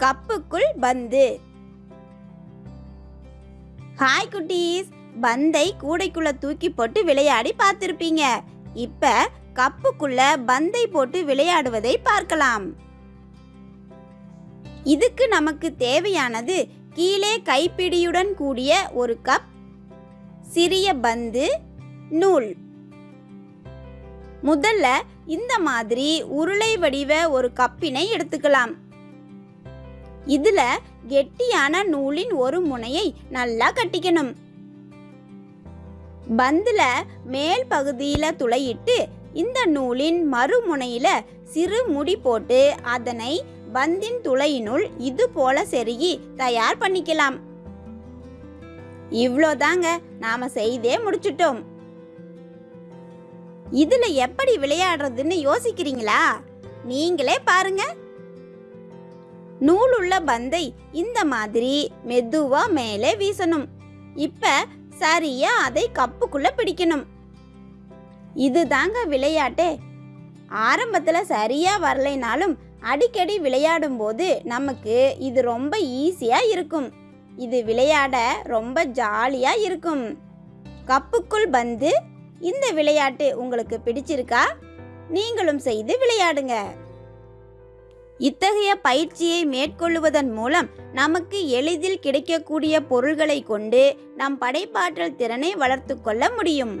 கப்புக்குள் பந்து. ஹாய் குட்டீஸ். பந்தை கூடைக்குள்ள தூக்கி போட்டு விளையாடி பார்த்திருப்பீங்க. இப்ப கப்புக்குள்ள பந்தை போட்டு விளையாடுவதை பார்க்கலாம். இதுக்கு நமக்கு தேவையானது கீழே கைப்பிடியுடன் கூடிய ஒரு கப் சிறிய பந்து நூல். முதல்ல இந்த மாதிரி உருளை வடிவ ஒரு கப்பினை எடுத்துக்கலாம். இதுல கெட்டியான நூலின் ஒரு முனையை நல்லா கட்டிக்கணும். பந்துல மேல் பகுதியில துளையிட்டு இந்த நூலின் மறுமுனையில சிறு முடி போட்டு அதனை பந்தின் துளையினுள் இது போல செருகி தயார் பண்ணிக்கலாம். இவ்வளோதாங்க நாம செய்தே முடிச்சிட்டோம். இதுல எப்படி விளையாடுறதுன்னு யோசிக்கிறீங்களா? நீங்களே பாருங்க. நூலுள்ள பந்தை இந்த மாதிரி மெதுவா மேலே வீசணும். இப்ப சரியா அதை கப்புக்குள்ள பிடிக்கணும். இதுதாங்க விளையாட்டே. ஆரம்பத்துல சரியா வரலைனாலும் அடிக்கடி விளையாடும் போது நமக்கு இது ரொம்ப ஈஸியா இருக்கும். இது விளையாட ரொம்ப ஜாலியா இருக்கும். கப்புக்குள் பந்து இந்த விளையாட்டு உங்களுக்கு பிடிச்சிருக்கா? நீங்களும் செய்து விளையாடுங்க. இத்தகைய பயிற்சியை மேற்கொள்ளுவதன் மூலம் நமக்கு எளிதில் கிடைக்கக்கூடிய பொருள்களை கொண்டு நம் படைப்பாற்றல் திறனை வளர்த்து கொள்ள முடியும்.